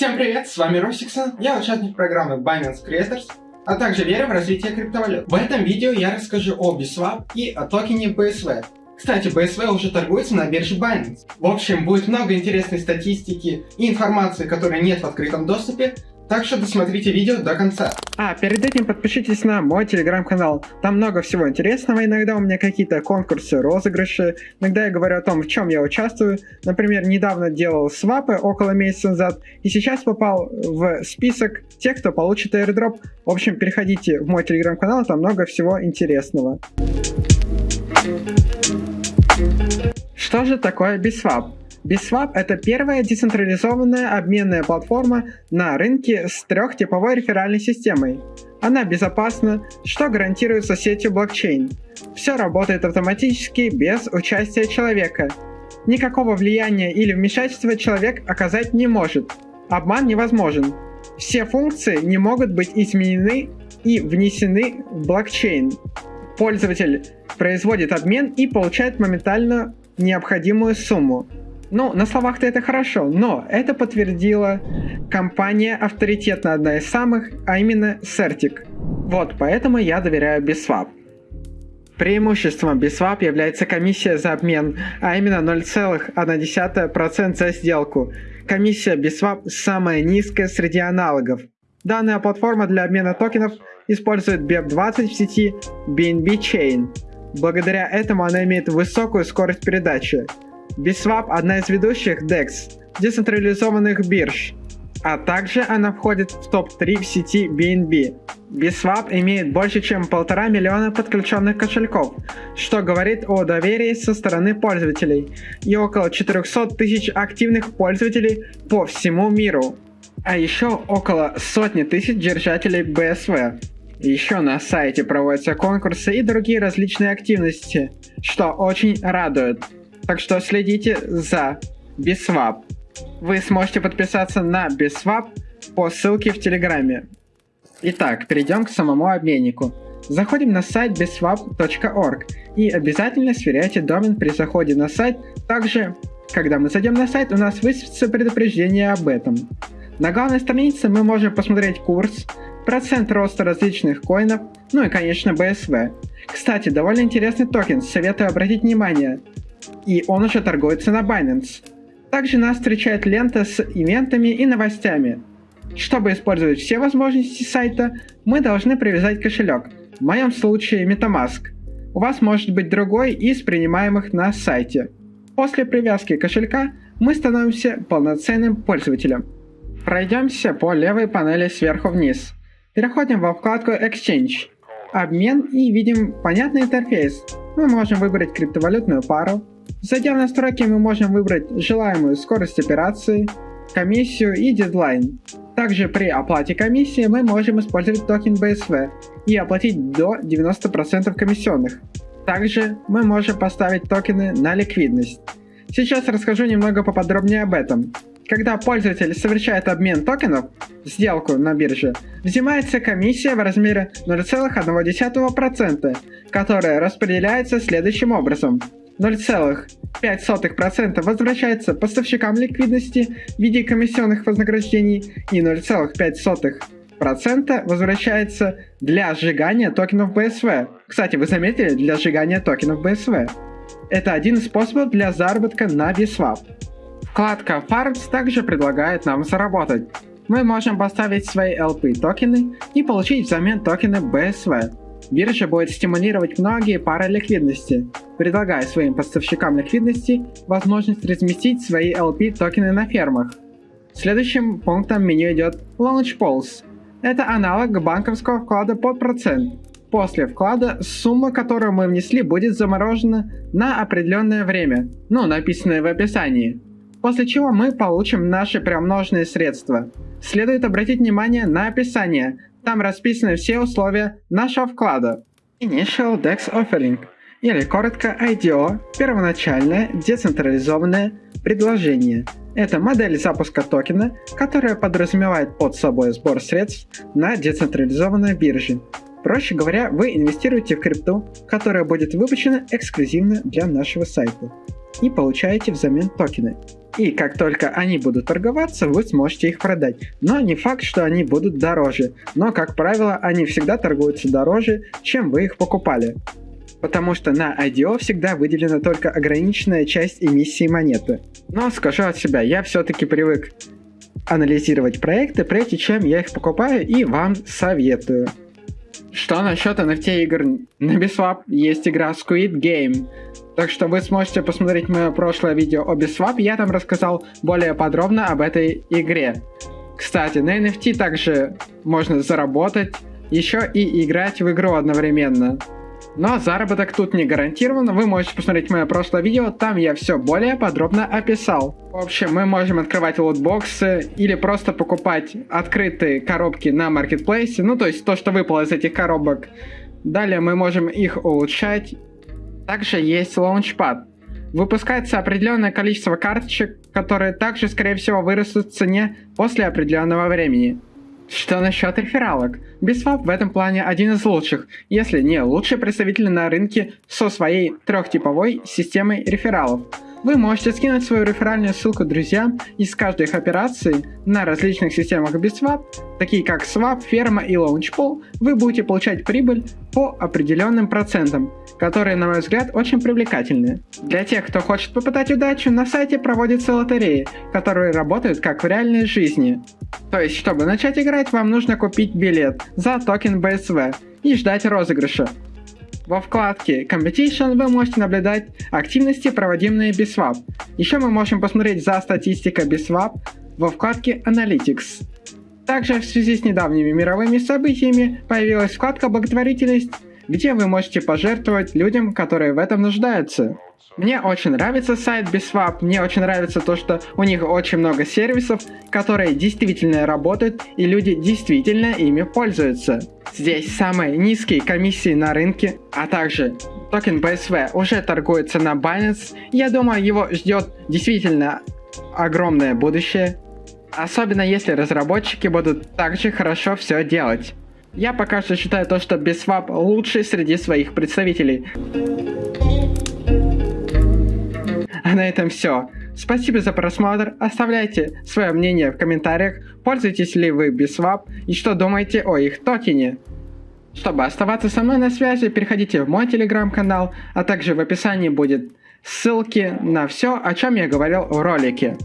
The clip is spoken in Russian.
Всем привет, с вами Росиксон, я участник программы Binance Creators, а также верю в развитие криптовалют. В этом видео я расскажу о BSwap и о токене BSV. Кстати, BSV уже торгуется на бирже Binance. В общем, будет много интересной статистики и информации, которой нет в открытом доступе, так что досмотрите видео до конца. А, перед этим подпишитесь на мой телеграм-канал. Там много всего интересного. Иногда у меня какие-то конкурсы, розыгрыши. Иногда я говорю о том, в чем я участвую. Например, недавно делал свапы около месяца назад. И сейчас попал в список тех, кто получит airdrop. В общем, переходите в мой телеграм-канал, там много всего интересного. Что же такое Biswap? BitSwap — это первая децентрализованная обменная платформа на рынке с трехтиповой реферальной системой. Она безопасна, что гарантируется сетью блокчейн. Все работает автоматически без участия человека. Никакого влияния или вмешательства человек оказать не может. Обман невозможен. Все функции не могут быть изменены и внесены в блокчейн. Пользователь производит обмен и получает моментально необходимую сумму. Ну, на словах-то это хорошо, но это подтвердила компания авторитетная, одна из самых, а именно Certic. Вот, поэтому я доверяю Biswap. Преимуществом Biswap является комиссия за обмен, а именно 0,1% за сделку. Комиссия Biswap самая низкая среди аналогов. Данная платформа для обмена токенов использует BEP20 в сети BNB Chain. Благодаря этому она имеет высокую скорость передачи. Biswap – одна из ведущих DEX, децентрализованных бирж, а также она входит в топ-3 в сети BNB. Biswap имеет больше чем полтора миллиона подключенных кошельков, что говорит о доверии со стороны пользователей, и около 400 тысяч активных пользователей по всему миру. А еще около сотни тысяч держателей BSV. Еще на сайте проводятся конкурсы и другие различные активности, что очень радует. Так что следите за Biswap. Вы сможете подписаться на Biswap по ссылке в Телеграме. Итак, перейдем к самому обменнику. Заходим на сайт biswap.org и обязательно сверяйте домен при заходе на сайт. Также, когда мы зайдем на сайт, у нас высветится предупреждение об этом. На главной странице мы можем посмотреть курс, процент роста различных коинов, ну и конечно BSV. Кстати, довольно интересный токен, советую обратить внимание и он уже торгуется на Binance. Также нас встречает лента с ивентами и новостями. Чтобы использовать все возможности сайта, мы должны привязать кошелек, в моем случае MetaMask. У вас может быть другой из принимаемых на сайте. После привязки кошелька мы становимся полноценным пользователем. Пройдемся по левой панели сверху вниз. Переходим во вкладку Exchange. Обмен и видим понятный интерфейс. Мы можем выбрать криптовалютную пару, Зайдя в настройки, мы можем выбрать желаемую скорость операции, комиссию и дедлайн. Также при оплате комиссии мы можем использовать токен BSV и оплатить до 90% комиссионных. Также мы можем поставить токены на ликвидность. Сейчас расскажу немного поподробнее об этом. Когда пользователь совершает обмен токенов, сделку на бирже, взимается комиссия в размере 0,1%, которая распределяется следующим образом. 0,5% возвращается поставщикам ликвидности в виде комиссионных вознаграждений и 0,5% возвращается для сжигания токенов BSV. Кстати, вы заметили, для сжигания токенов BSV. Это один из способов для заработка на BSwap. Вкладка Farms также предлагает нам заработать. Мы можем поставить свои LP токены и получить взамен токены BSV. Биржа будет стимулировать многие пары ликвидности, предлагая своим поставщикам ликвидности возможность разместить свои LP токены на фермах. Следующим пунктом меню идет Launch Pulse. Это аналог банковского вклада под процент. После вклада сумма, которую мы внесли, будет заморожена на определенное время, ну, написанное в описании. После чего мы получим наши приумноженные средства. Следует обратить внимание на описание, там расписаны все условия нашего вклада. Initial DEX Offering, или коротко IDO, первоначальное децентрализованное предложение. Это модель запуска токена, которая подразумевает под собой сбор средств на децентрализованной бирже. Проще говоря, вы инвестируете в крипту, которая будет выпущена эксклюзивно для нашего сайта. И получаете взамен токены. И как только они будут торговаться, вы сможете их продать. Но не факт, что они будут дороже. Но, как правило, они всегда торгуются дороже, чем вы их покупали. Потому что на IDO всегда выделена только ограниченная часть эмиссии монеты. Но скажу от себя, я все-таки привык анализировать проекты, прежде чем я их покупаю и вам советую. Что насчет NFT игр? На Biswap есть игра Squid Game. Так что вы сможете посмотреть мое прошлое видео о Biswap, я там рассказал более подробно об этой игре. Кстати, на NFT также можно заработать, еще и играть в игру одновременно. Но заработок тут не гарантирован, вы можете посмотреть мое прошлое видео, там я все более подробно описал. В общем, мы можем открывать лутбоксы или просто покупать открытые коробки на маркетплейсе, ну то есть то, что выпало из этих коробок. Далее мы можем их улучшать. Также есть лаунчпад. Выпускается определенное количество карточек, которые также скорее всего вырастут в цене после определенного времени. Что насчет рефералок? Biswap в этом плане один из лучших, если не лучший представитель на рынке со своей трехтиповой системой рефералов. Вы можете скинуть свою реферальную ссылку друзьям из каждой их операции на различных системах Biswap, такие как Swap, Ферма и Launchpool, вы будете получать прибыль по определенным процентам, которые, на мой взгляд, очень привлекательны. Для тех, кто хочет попытать удачу, на сайте проводятся лотереи, которые работают как в реальной жизни. То есть, чтобы начать играть, вам нужно купить билет за токен BSV и ждать розыгрыша. Во вкладке Competition вы можете наблюдать активности, проводимые BSwap. Еще мы можем посмотреть за статистикой BSwap во вкладке Analytics. Также в связи с недавними мировыми событиями появилась вкладка благотворительность, где вы можете пожертвовать людям, которые в этом нуждаются. Мне очень нравится сайт Biswap, мне очень нравится то, что у них очень много сервисов, которые действительно работают и люди действительно ими пользуются. Здесь самые низкие комиссии на рынке, а также токен BSV уже торгуется на Binance. Я думаю, его ждет действительно огромное будущее. Особенно если разработчики будут также хорошо все делать. Я пока что считаю то, что Biswap лучший среди своих представителей. А на этом все. Спасибо за просмотр, оставляйте свое мнение в комментариях, пользуетесь ли вы Biswap и что думаете о их токене. Чтобы оставаться со мной на связи, переходите в мой телеграм-канал, а также в описании будет ссылки на все, о чем я говорил в ролике.